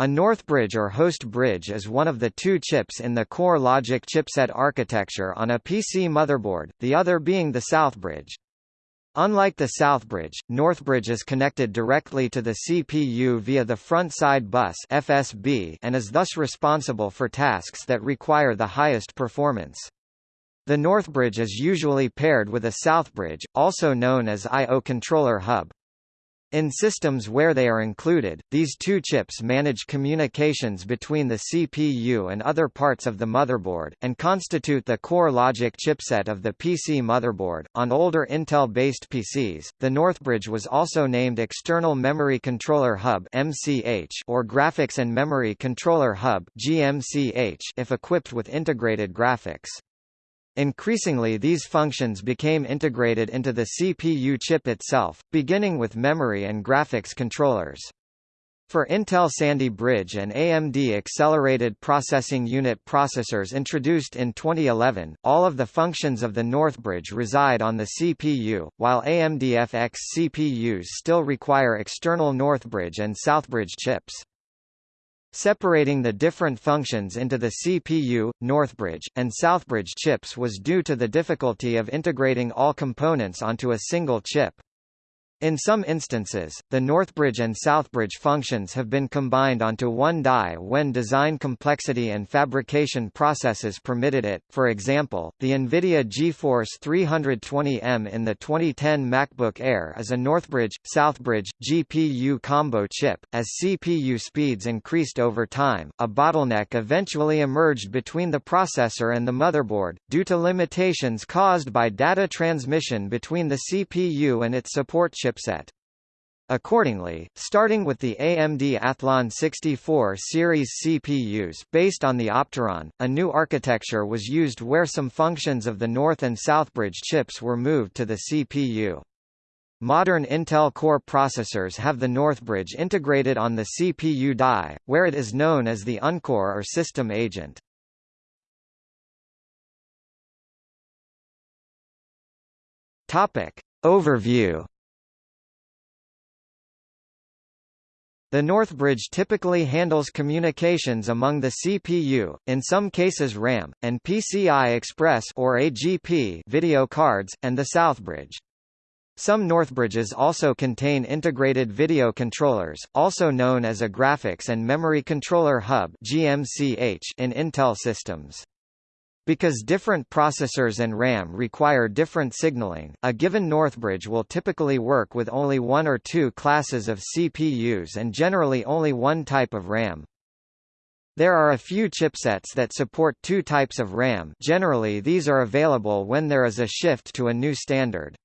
A Northbridge or host bridge is one of the two chips in the core logic chipset architecture on a PC motherboard, the other being the Southbridge. Unlike the Southbridge, Northbridge is connected directly to the CPU via the front side bus FSB and is thus responsible for tasks that require the highest performance. The Northbridge is usually paired with a Southbridge, also known as I.O. controller hub. In systems where they are included, these two chips manage communications between the CPU and other parts of the motherboard, and constitute the core logic chipset of the PC motherboard. On older Intel-based PCs, the Northbridge was also named External Memory Controller Hub or Graphics and Memory Controller Hub if equipped with integrated graphics. Increasingly these functions became integrated into the CPU chip itself, beginning with memory and graphics controllers. For Intel Sandy Bridge and AMD Accelerated Processing Unit processors introduced in 2011, all of the functions of the Northbridge reside on the CPU, while AMD FX CPUs still require external Northbridge and Southbridge chips. Separating the different functions into the CPU, Northbridge, and Southbridge chips was due to the difficulty of integrating all components onto a single chip. In some instances, the Northbridge and Southbridge functions have been combined onto one die when design complexity and fabrication processes permitted it. For example, the NVIDIA GeForce 320M in the 2010 MacBook Air is a Northbridge Southbridge GPU combo chip. As CPU speeds increased over time, a bottleneck eventually emerged between the processor and the motherboard, due to limitations caused by data transmission between the CPU and its support chip chipset. Accordingly, starting with the AMD Athlon 64 series CPUs based on the Opteron, a new architecture was used where some functions of the North and Southbridge chips were moved to the CPU. Modern Intel Core processors have the Northbridge integrated on the CPU die, where it is known as the Uncore or system agent. Overview The Northbridge typically handles communications among the CPU, in some cases RAM, and PCI Express or AGP video cards, and the Southbridge. Some Northbridges also contain integrated video controllers, also known as a Graphics and Memory Controller Hub (GMCH) in Intel systems. Because different processors and RAM require different signaling, a given Northbridge will typically work with only one or two classes of CPUs and generally only one type of RAM. There are a few chipsets that support two types of RAM generally these are available when there is a shift to a new standard.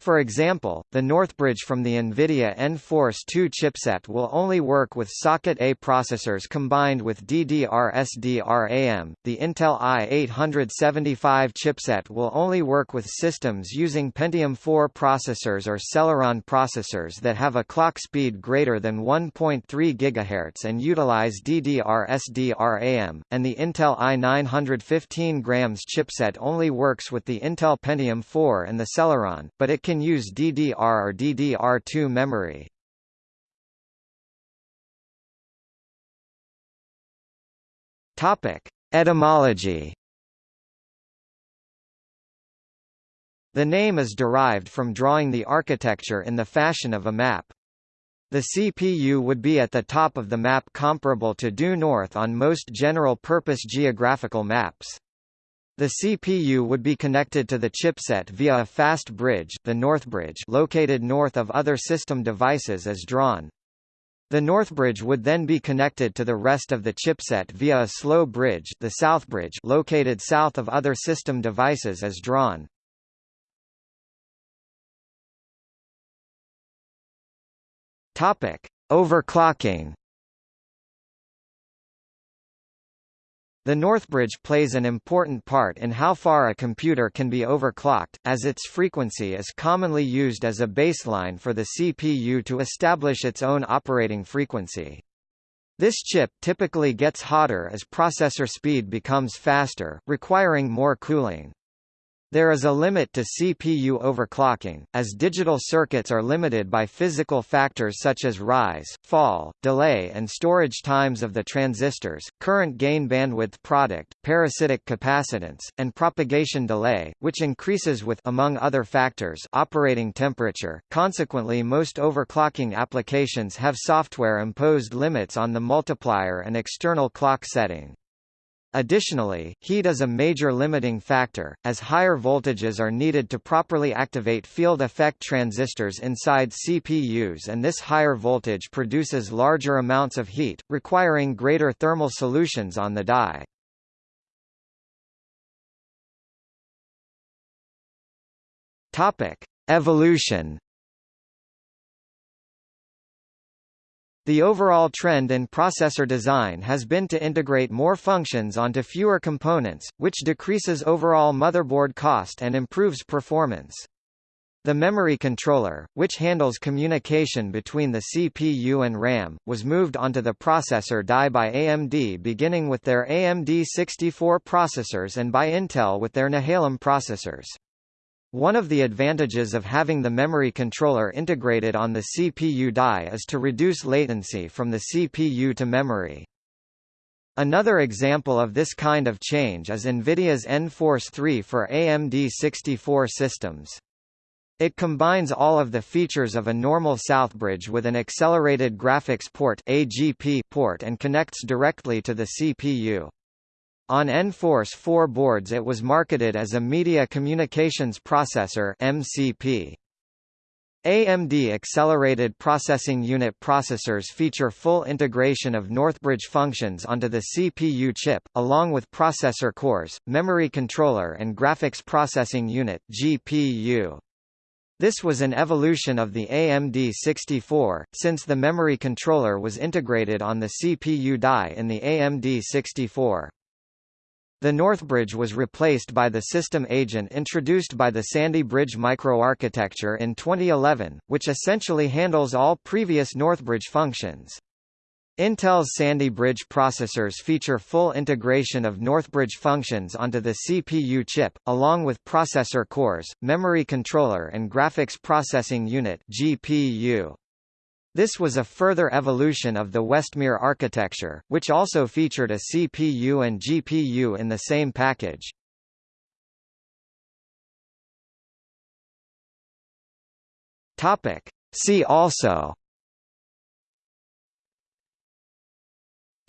For example, the Northbridge from the NVIDIA nForce 2 chipset will only work with socket A processors combined with DDR-SDRAM. The Intel i875 chipset will only work with systems using Pentium 4 processors or Celeron processors that have a clock speed greater than 1.3 GHz and utilize DDR-SDRAM, and the Intel i915 grams chipset only works with the Intel Pentium 4 and the Celeron, but it can can use DDR or DDR2 memory. Topic: Etymology. The name is derived from drawing the architecture in the fashion of a map. The CPU would be at the top of the map comparable to due north on most general-purpose geographical maps. The CPU would be connected to the chipset via a fast bridge the Northbridge located north of other system devices as drawn. The Northbridge would then be connected to the rest of the chipset via a slow bridge the Southbridge located south of other system devices as drawn. Overclocking The Northbridge plays an important part in how far a computer can be overclocked, as its frequency is commonly used as a baseline for the CPU to establish its own operating frequency. This chip typically gets hotter as processor speed becomes faster, requiring more cooling. There is a limit to CPU overclocking, as digital circuits are limited by physical factors such as rise, fall, delay and storage times of the transistors, current gain bandwidth product, parasitic capacitance, and propagation delay, which increases with among other factors operating temperature. Consequently most overclocking applications have software-imposed limits on the multiplier and external clock setting. Additionally, heat is a major limiting factor, as higher voltages are needed to properly activate field effect transistors inside CPUs and this higher voltage produces larger amounts of heat, requiring greater thermal solutions on the die. Evolution The overall trend in processor design has been to integrate more functions onto fewer components, which decreases overall motherboard cost and improves performance. The memory controller, which handles communication between the CPU and RAM, was moved onto the processor die by AMD beginning with their AMD 64 processors and by Intel with their Nehalem processors. One of the advantages of having the memory controller integrated on the CPU die is to reduce latency from the CPU to memory. Another example of this kind of change is NVIDIA's NForce 3 for AMD 64 systems. It combines all of the features of a normal Southbridge with an accelerated graphics port AGP port and connects directly to the CPU. On NForce 4 boards it was marketed as a Media Communications Processor MCP. AMD Accelerated Processing Unit processors feature full integration of Northbridge functions onto the CPU chip, along with processor cores, memory controller and graphics processing unit GPU. This was an evolution of the AMD 64, since the memory controller was integrated on the CPU die in the AMD 64. The Northbridge was replaced by the system agent introduced by the Sandy Bridge microarchitecture in 2011, which essentially handles all previous Northbridge functions. Intel's Sandy Bridge processors feature full integration of Northbridge functions onto the CPU chip, along with processor cores, memory controller and graphics processing unit GPU. This was a further evolution of the Westmere architecture, which also featured a CPU and GPU in the same package. Topic. See also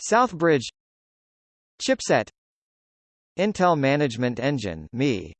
Southbridge Chipset Intel Management Engine ME